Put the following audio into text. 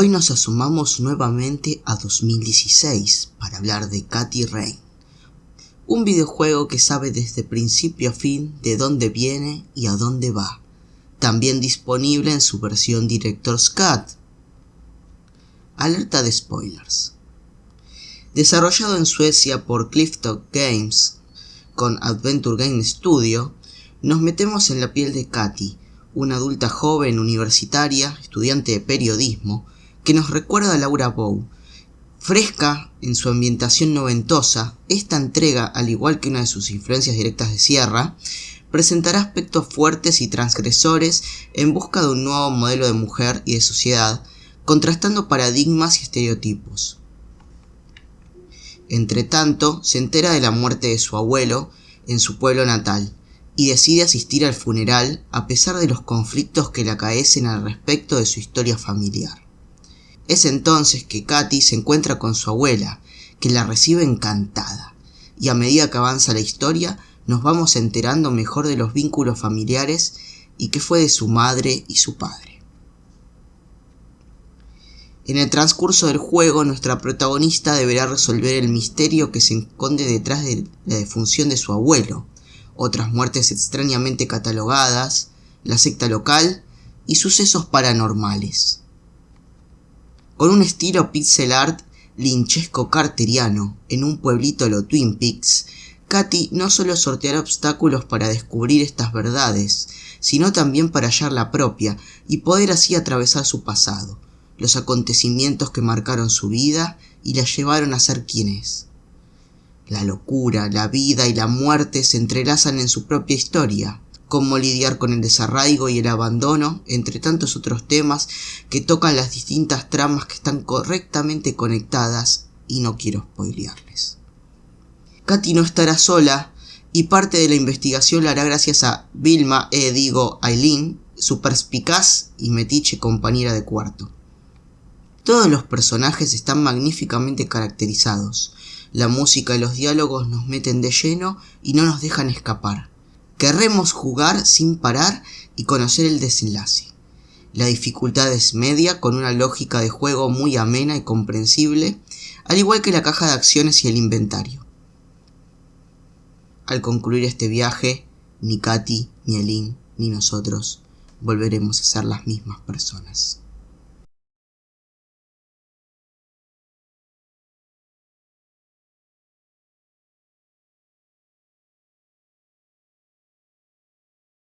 Hoy nos asomamos nuevamente a 2016 para hablar de Katy Rain, un videojuego que sabe desde principio a fin de dónde viene y a dónde va, también disponible en su versión Director's Cut. Alerta de spoilers. Desarrollado en Suecia por Clifftop Games con Adventure Game Studio, nos metemos en la piel de Katy, una adulta joven universitaria, estudiante de periodismo, que nos recuerda a Laura Bow. Fresca en su ambientación noventosa, esta entrega, al igual que una de sus influencias directas de Sierra, presentará aspectos fuertes y transgresores en busca de un nuevo modelo de mujer y de sociedad, contrastando paradigmas y estereotipos. Entre tanto, se entera de la muerte de su abuelo en su pueblo natal, y decide asistir al funeral a pesar de los conflictos que le acaecen al respecto de su historia familiar. Es entonces que Katy se encuentra con su abuela, que la recibe encantada, y a medida que avanza la historia nos vamos enterando mejor de los vínculos familiares y qué fue de su madre y su padre. En el transcurso del juego nuestra protagonista deberá resolver el misterio que se esconde detrás de la defunción de su abuelo, otras muertes extrañamente catalogadas, la secta local y sucesos paranormales con un estilo pixel art linchesco carteriano en un pueblito de los Twin Peaks, Katy no solo sorteará obstáculos para descubrir estas verdades, sino también para hallar la propia y poder así atravesar su pasado, los acontecimientos que marcaron su vida y la llevaron a ser quien es. La locura, la vida y la muerte se entrelazan en su propia historia, cómo lidiar con el desarraigo y el abandono, entre tantos otros temas que tocan las distintas tramas que están correctamente conectadas y no quiero spoilearles. Katy no estará sola y parte de la investigación la hará gracias a Vilma, e digo Aileen, su perspicaz y metiche compañera de cuarto. Todos los personajes están magníficamente caracterizados. La música y los diálogos nos meten de lleno y no nos dejan escapar. Querremos jugar sin parar y conocer el desenlace. La dificultad es media con una lógica de juego muy amena y comprensible, al igual que la caja de acciones y el inventario. Al concluir este viaje, ni Katy, ni Elin, ni nosotros volveremos a ser las mismas personas.